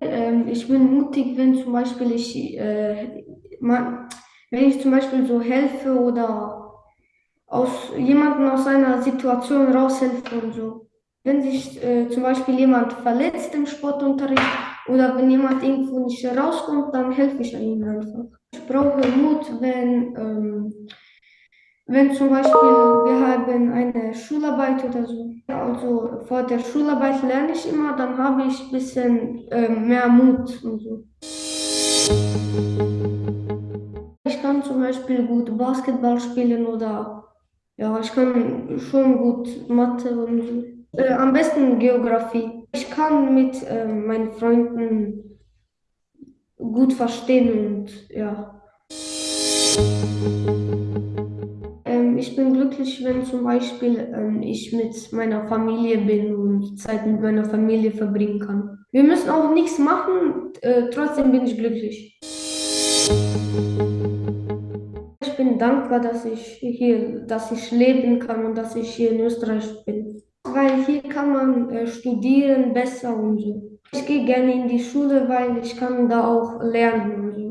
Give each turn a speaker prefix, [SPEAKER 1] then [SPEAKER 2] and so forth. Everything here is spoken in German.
[SPEAKER 1] Ähm, ich bin mutig, wenn zum Beispiel ich, äh, wenn ich zum Beispiel so helfe oder aus jemanden aus einer Situation raushelfe und so. Wenn sich äh, zum Beispiel jemand verletzt im Sportunterricht oder wenn jemand irgendwo nicht rauskommt, dann helfe ich ihm einfach. Ich brauche Mut, wenn, ähm, wenn zum Beispiel wir haben eine Schularbeit oder so. Also vor der Schularbeit lerne ich immer, dann habe ich ein bisschen ähm, mehr Mut und so. Ich kann zum Beispiel gut Basketball spielen oder ja, ich kann schon gut Mathe und so. Äh, am besten Geografie. Ich kann mit äh, meinen Freunden gut verstehen und ja. Ähm, ich bin glücklich, wenn zum Beispiel ähm, ich mit meiner Familie bin und Zeit mit meiner Familie verbringen kann. Wir müssen auch nichts machen, äh, trotzdem bin ich glücklich. Ich bin dankbar, dass ich hier, dass ich leben kann und dass ich hier in Österreich bin. Weil hier kann man äh, studieren besser und so. Ich gehe gerne in die Schule, weil ich kann da auch lernen.